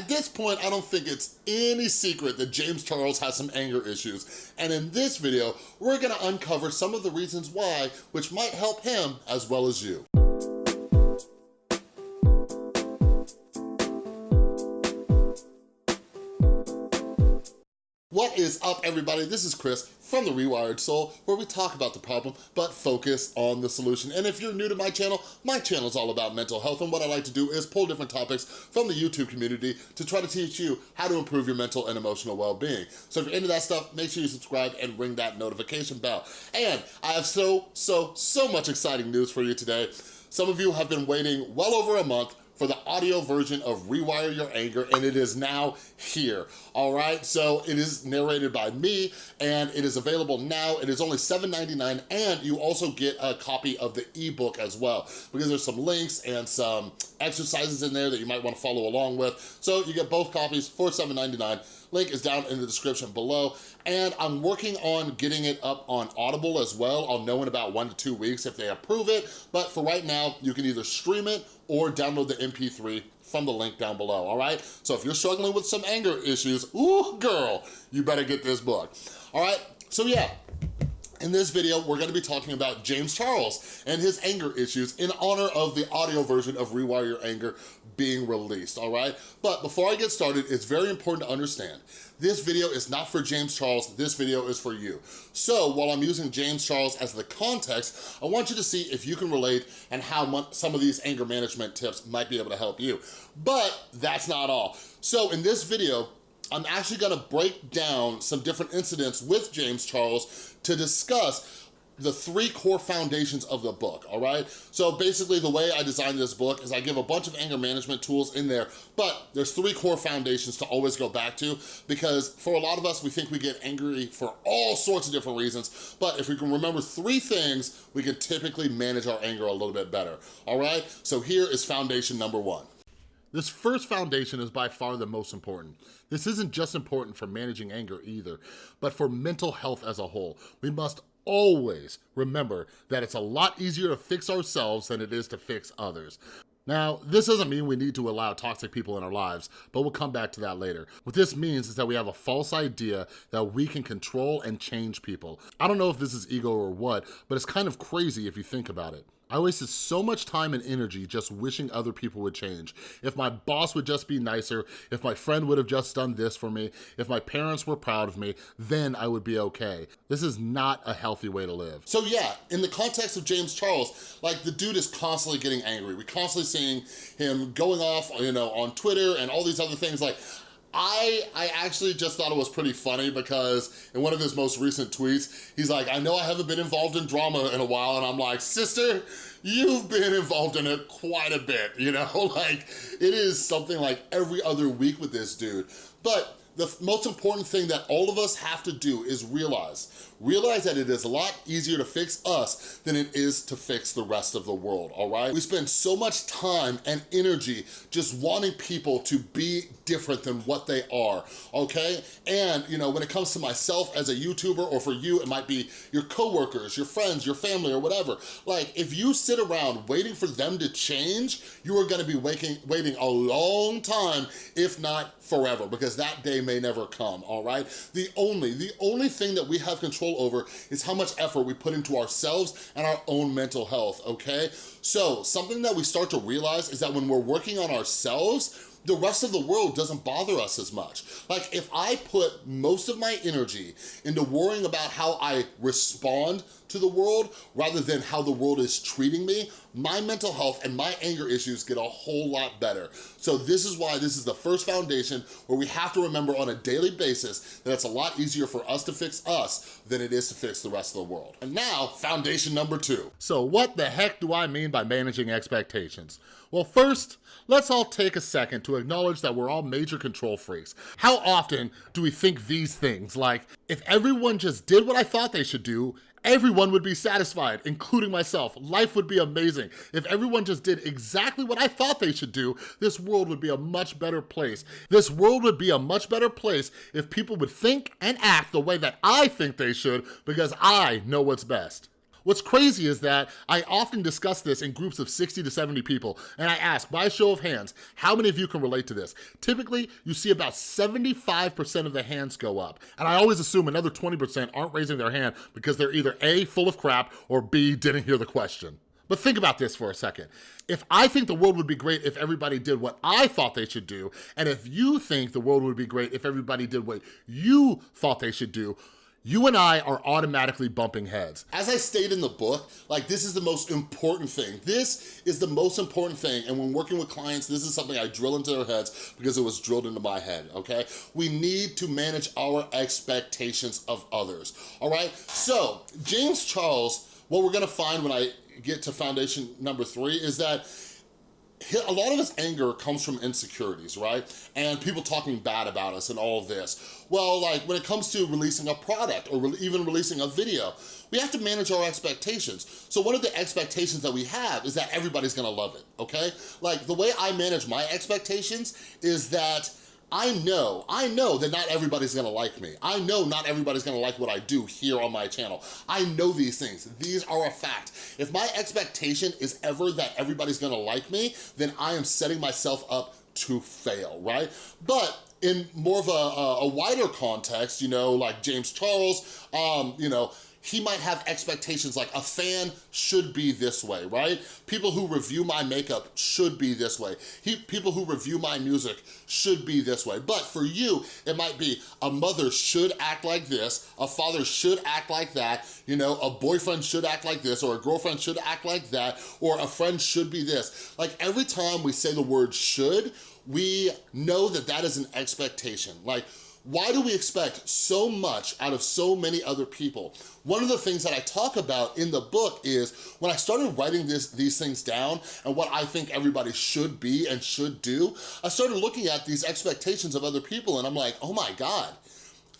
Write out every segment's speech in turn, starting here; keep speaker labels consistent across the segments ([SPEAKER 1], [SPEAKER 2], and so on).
[SPEAKER 1] At this point, I don't think it's any secret that James Charles has some anger issues. And in this video, we're gonna uncover some of the reasons why, which might help him as well as you. What is up, everybody? This is Chris from The Rewired Soul, where we talk about the problem, but focus on the solution. And if you're new to my channel, my channel is all about mental health, and what I like to do is pull different topics from the YouTube community to try to teach you how to improve your mental and emotional well-being. So if you're into that stuff, make sure you subscribe and ring that notification bell. And I have so, so, so much exciting news for you today. Some of you have been waiting well over a month for the audio version of Rewire Your Anger, and it is now here, all right? So it is narrated by me, and it is available now. It is only $7.99, and you also get a copy of the ebook as well, because there's some links and some exercises in there that you might wanna follow along with. So you get both copies for $7.99. Link is down in the description below. And I'm working on getting it up on Audible as well. I'll know in about one to two weeks if they approve it. But for right now, you can either stream it or download the MP3 from the link down below, all right? So if you're struggling with some anger issues, ooh, girl, you better get this book. All right, so yeah, in this video, we're gonna be talking about James Charles and his anger issues in honor of the audio version of Rewire Your Anger being released, all right? But before I get started, it's very important to understand, this video is not for James Charles, this video is for you. So while I'm using James Charles as the context, I want you to see if you can relate and how some of these anger management tips might be able to help you. But that's not all. So in this video, I'm actually gonna break down some different incidents with James Charles to discuss the three core foundations of the book, all right? So basically the way I designed this book is I give a bunch of anger management tools in there, but there's three core foundations to always go back to because for a lot of us, we think we get angry for all sorts of different reasons, but if we can remember three things, we can typically manage our anger a little bit better, all right? So here is foundation number one. This first foundation is by far the most important. This isn't just important for managing anger either, but for mental health as a whole. We must always remember that it's a lot easier to fix ourselves than it is to fix others. Now, this doesn't mean we need to allow toxic people in our lives, but we'll come back to that later. What this means is that we have a false idea that we can control and change people. I don't know if this is ego or what, but it's kind of crazy if you think about it. I wasted so much time and energy just wishing other people would change. If my boss would just be nicer, if my friend would have just done this for me, if my parents were proud of me, then I would be okay. This is not a healthy way to live. So yeah, in the context of James Charles, like the dude is constantly getting angry. We're constantly seeing him going off, you know, on Twitter and all these other things like, I, I actually just thought it was pretty funny because in one of his most recent tweets, he's like, I know I haven't been involved in drama in a while. And I'm like, sister, you've been involved in it quite a bit, you know? Like, it is something like every other week with this dude. But the most important thing that all of us have to do is realize realize that it is a lot easier to fix us than it is to fix the rest of the world, all right? We spend so much time and energy just wanting people to be different than what they are, okay? And, you know, when it comes to myself as a YouTuber or for you, it might be your coworkers, your friends, your family, or whatever. Like, if you sit around waiting for them to change, you are gonna be waiting, waiting a long time, if not forever, because that day may never come, all right? The only, the only thing that we have control control over is how much effort we put into ourselves and our own mental health, okay? So something that we start to realize is that when we're working on ourselves, the rest of the world doesn't bother us as much. Like if I put most of my energy into worrying about how I respond to the world rather than how the world is treating me, my mental health and my anger issues get a whole lot better. So this is why this is the first foundation where we have to remember on a daily basis that it's a lot easier for us to fix us than it is to fix the rest of the world. And now, foundation number two. So what the heck do I mean by managing expectations? Well, first, let's all take a second to acknowledge that we're all major control freaks. How often do we think these things like, if everyone just did what I thought they should do, everyone would be satisfied, including myself. Life would be amazing. If everyone just did exactly what I thought they should do, this world would be a much better place. This world would be a much better place if people would think and act the way that I think they should because I know what's best. What's crazy is that I often discuss this in groups of 60 to 70 people, and I ask, by a show of hands, how many of you can relate to this? Typically, you see about 75% of the hands go up, and I always assume another 20% aren't raising their hand because they're either A, full of crap, or B, didn't hear the question. But think about this for a second. If I think the world would be great if everybody did what I thought they should do, and if you think the world would be great if everybody did what you thought they should do, you and I are automatically bumping heads. As I state in the book, like this is the most important thing. This is the most important thing. And when working with clients, this is something I drill into their heads because it was drilled into my head, okay? We need to manage our expectations of others, all right? So James Charles, what we're gonna find when I get to foundation number three is that a lot of his anger comes from insecurities, right? And people talking bad about us and all this. Well, like when it comes to releasing a product or re even releasing a video, we have to manage our expectations. So one of the expectations that we have is that everybody's gonna love it, okay? Like the way I manage my expectations is that I know, I know that not everybody's gonna like me. I know not everybody's gonna like what I do here on my channel. I know these things, these are a fact. If my expectation is ever that everybody's gonna like me, then I am setting myself up to fail, right? But in more of a, a, wider context, you know, like James Charles, um, you know, he might have expectations like a fan should be this way, right? People who review my makeup should be this way. He, people who review my music should be this way. But for you, it might be a mother should act like this, a father should act like that, you know, a boyfriend should act like this, or a girlfriend should act like that, or a friend should be this. Like every time we say the word should, we know that that is an expectation. Like why do we expect so much out of so many other people? One of the things that I talk about in the book is when I started writing this, these things down and what I think everybody should be and should do, I started looking at these expectations of other people and I'm like, oh my God,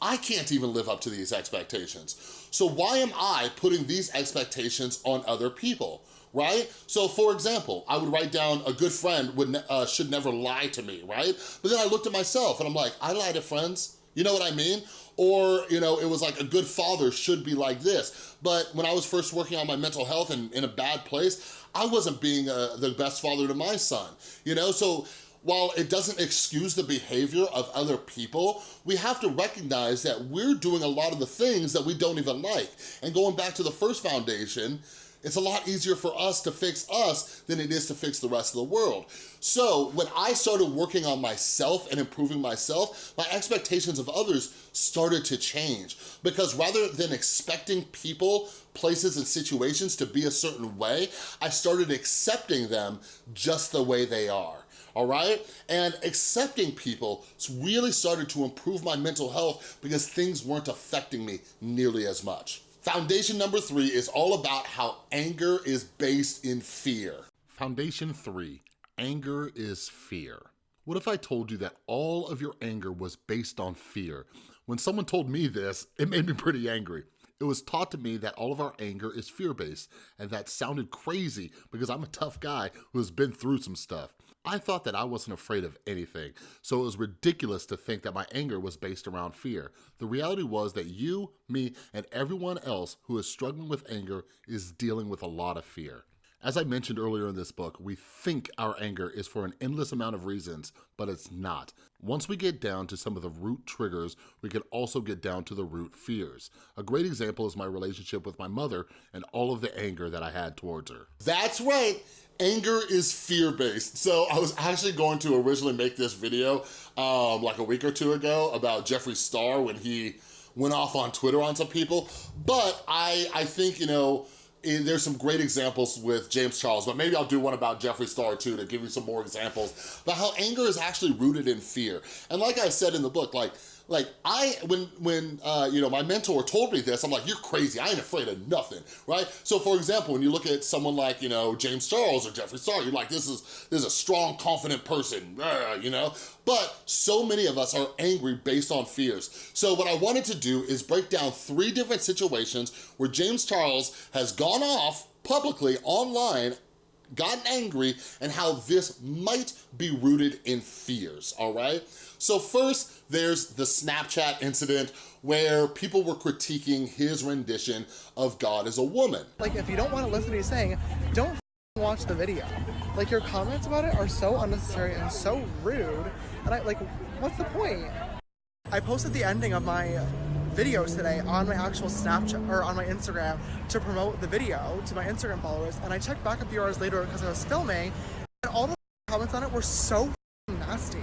[SPEAKER 1] I can't even live up to these expectations. So why am I putting these expectations on other people? right? So for example, I would write down a good friend would ne uh, should never lie to me, right? But then I looked at myself and I'm like, I lie to friends, you know what I mean? Or, you know, it was like a good father should be like this. But when I was first working on my mental health and in a bad place, I wasn't being uh, the best father to my son, you know? So while it doesn't excuse the behavior of other people, we have to recognize that we're doing a lot of the things that we don't even like. And going back to the first foundation, it's a lot easier for us to fix us than it is to fix the rest of the world. So when I started working on myself and improving myself, my expectations of others started to change because rather than expecting people, places, and situations to be a certain way, I started accepting them just the way they are all right? And accepting people really started to improve my mental health because things weren't affecting me nearly as much. Foundation number three is all about how anger is based in fear. Foundation three, anger is fear. What if I told you that all of your anger was based on fear? When someone told me this, it made me pretty angry. It was taught to me that all of our anger is fear-based, and that sounded crazy because I'm a tough guy who has been through some stuff. I thought that I wasn't afraid of anything, so it was ridiculous to think that my anger was based around fear. The reality was that you, me, and everyone else who is struggling with anger is dealing with a lot of fear. As I mentioned earlier in this book, we think our anger is for an endless amount of reasons, but it's not. Once we get down to some of the root triggers, we can also get down to the root fears. A great example is my relationship with my mother and all of the anger that I had towards her. That's right anger is fear-based. So I was actually going to originally make this video um, like a week or two ago about Jeffree Star when he went off on Twitter on some people. But I, I think, you know, eh, there's some great examples with James Charles, but maybe I'll do one about Jeffree Star too to give you some more examples about how anger is actually rooted in fear. And like I said in the book, like like I, when, when uh, you know, my mentor told me this, I'm like, you're crazy, I ain't afraid of nothing, right? So for example, when you look at someone like, you know, James Charles or Jeffree Star, you're like, this is, this is a strong, confident person, you know? But so many of us are angry based on fears. So what I wanted to do is break down three different situations where James Charles has gone off publicly online gotten angry and how this might be rooted in fears, all right? So first, there's the Snapchat incident where people were critiquing his rendition of God is a woman.
[SPEAKER 2] Like, if you don't want to listen to what he's saying, don't watch the video. Like, your comments about it are so unnecessary and so rude, and I, like, what's the point? I posted the ending of my videos today on my actual Snapchat or on my Instagram to promote the video to my Instagram followers. And I checked back a few hours later because I was filming, and all the comments on it were so nasty,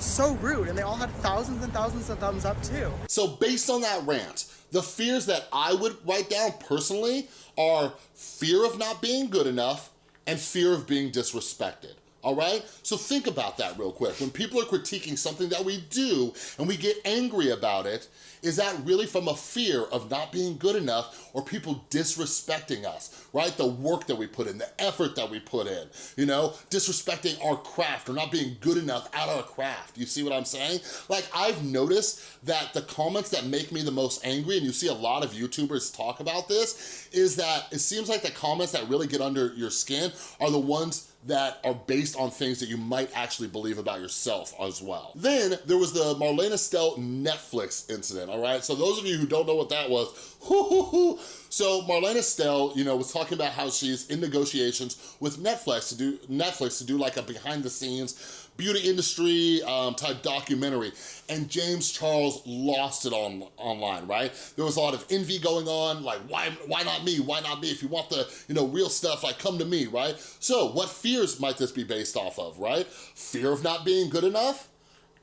[SPEAKER 2] so rude, and they all had thousands and thousands of thumbs up too.
[SPEAKER 1] So based on that rant, the fears that I would write down personally are fear of not being good enough and fear of being disrespected all right? So think about that real quick. When people are critiquing something that we do and we get angry about it, is that really from a fear of not being good enough or people disrespecting us, right? The work that we put in, the effort that we put in, you know, disrespecting our craft or not being good enough at our craft. You see what I'm saying? Like I've noticed that the comments that make me the most angry, and you see a lot of YouTubers talk about this, is that it seems like the comments that really get under your skin are the ones that are based on things that you might actually believe about yourself as well. Then there was the Marlena Stell Netflix incident, all right? So those of you who don't know what that was, hoo, hoo, hoo. So Marlena Stell, you know, was talking about how she's in negotiations with Netflix to do Netflix to do like a behind the scenes beauty industry um, type documentary. And James Charles lost it on online, right? There was a lot of envy going on, like why, why not me? Why not me? If you want the you know real stuff, like come to me, right? So what fears might this be based off of, right? Fear of not being good enough?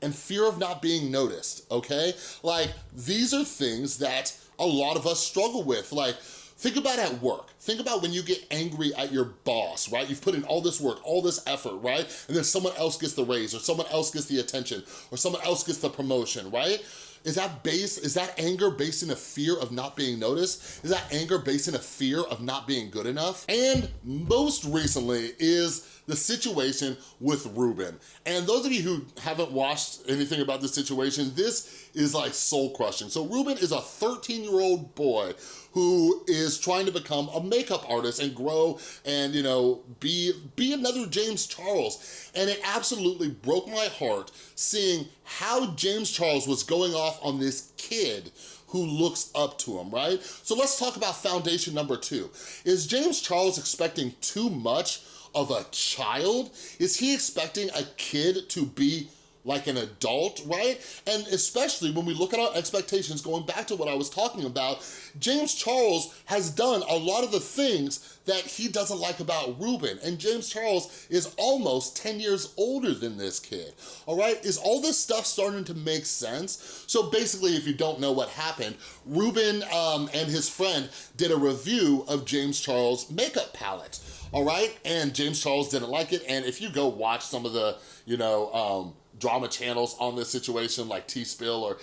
[SPEAKER 1] and fear of not being noticed, okay? Like, these are things that a lot of us struggle with. Like, Think about at work. Think about when you get angry at your boss, right? You've put in all this work, all this effort, right? And then someone else gets the raise or someone else gets the attention or someone else gets the promotion, right? Is that base, is that anger based in a fear of not being noticed? Is that anger based in a fear of not being good enough? And most recently is the situation with Ruben. And those of you who haven't watched anything about this situation, this is like soul crushing. So Ruben is a 13 year old boy who is trying to become a makeup artist and grow and, you know, be, be another James Charles. And it absolutely broke my heart seeing how James Charles was going off on this kid who looks up to him, right? So let's talk about foundation number two. Is James Charles expecting too much of a child? Is he expecting a kid to be like an adult, right? And especially when we look at our expectations, going back to what I was talking about, James Charles has done a lot of the things that he doesn't like about Ruben. And James Charles is almost 10 years older than this kid, all right? Is all this stuff starting to make sense? So basically, if you don't know what happened, Ruben um, and his friend did a review of James Charles' makeup palette all right? And James Charles didn't like it. And if you go watch some of the, you know, um, drama channels on this situation, like Tea Spill or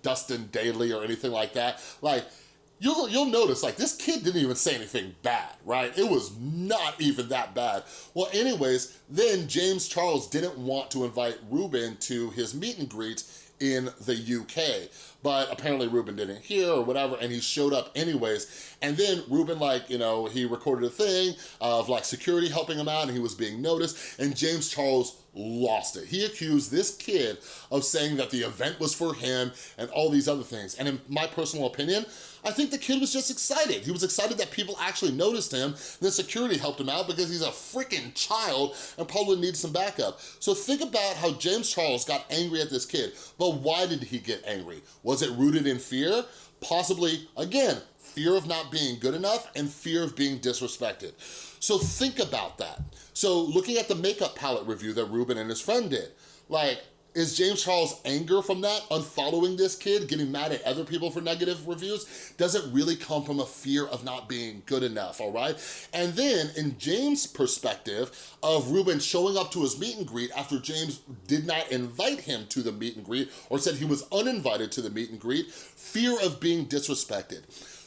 [SPEAKER 1] Dustin Dailey or anything like that, like, you'll, you'll notice, like, this kid didn't even say anything bad, right? It was not even that bad. Well, anyways, then James Charles didn't want to invite Ruben to his meet and greet in the UK. But apparently Ruben didn't hear or whatever, and he showed up anyways. And then Ruben, like, you know, he recorded a thing of like security helping him out and he was being noticed, and James Charles lost it. He accused this kid of saying that the event was for him and all these other things. And in my personal opinion, I think the kid was just excited. He was excited that people actually noticed him. Then security helped him out because he's a freaking child and probably needs some backup. So think about how James Charles got angry at this kid. But why did he get angry? Was it rooted in fear? Possibly, again, fear of not being good enough and fear of being disrespected. So think about that. So looking at the makeup palette review that Ruben and his friend did, like, is James Charles' anger from that, unfollowing this kid, getting mad at other people for negative reviews, does it really come from a fear of not being good enough, all right? And then in James' perspective of Ruben showing up to his meet and greet after James did not invite him to the meet and greet or said he was uninvited to the meet and greet, fear of being disrespected.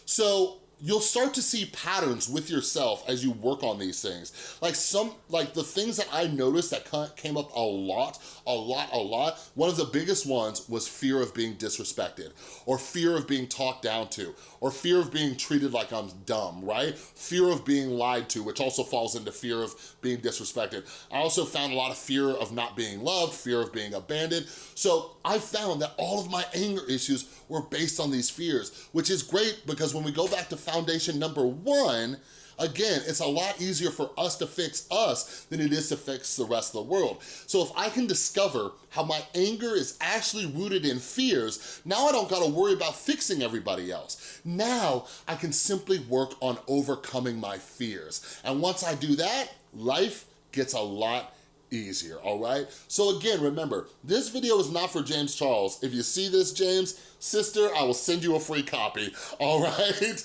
[SPEAKER 1] So you'll start to see patterns with yourself as you work on these things. Like some, like the things that I noticed that came up a lot, a lot, a lot, one of the biggest ones was fear of being disrespected or fear of being talked down to or fear of being treated like I'm dumb, right? Fear of being lied to, which also falls into fear of being disrespected. I also found a lot of fear of not being loved, fear of being abandoned. So I found that all of my anger issues were based on these fears, which is great because when we go back to foundation number one, Again, it's a lot easier for us to fix us than it is to fix the rest of the world. So if I can discover how my anger is actually rooted in fears, now I don't gotta worry about fixing everybody else. Now I can simply work on overcoming my fears. And once I do that, life gets a lot easier, all right? So again, remember, this video is not for James Charles. If you see this, James, sister, I will send you a free copy, all right?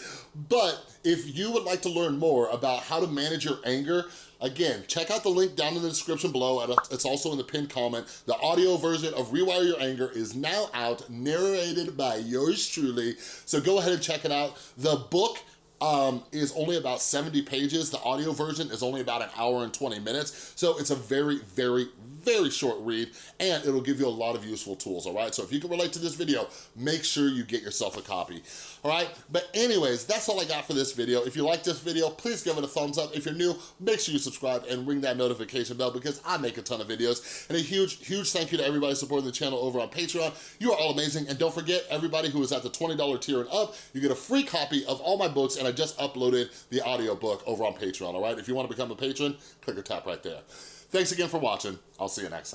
[SPEAKER 1] But if you would like to learn more about how to manage your anger, Again, check out the link down in the description below. It's also in the pinned comment. The audio version of Rewire Your Anger is now out, narrated by yours truly. So go ahead and check it out. The book um, is only about 70 pages. The audio version is only about an hour and 20 minutes. So it's a very, very, very short read and it'll give you a lot of useful tools, all right? So if you can relate to this video, make sure you get yourself a copy, all right? But anyways, that's all I got for this video. If you like this video, please give it a thumbs up. If you're new, make sure you subscribe and ring that notification bell because I make a ton of videos. And a huge, huge thank you to everybody supporting the channel over on Patreon. You are all amazing. And don't forget, everybody who is at the $20 tier and up, you get a free copy of all my books and I just uploaded the audiobook over on Patreon, all right? If you wanna become a patron, click or tap right there. Thanks again for watching. I'll see you next time.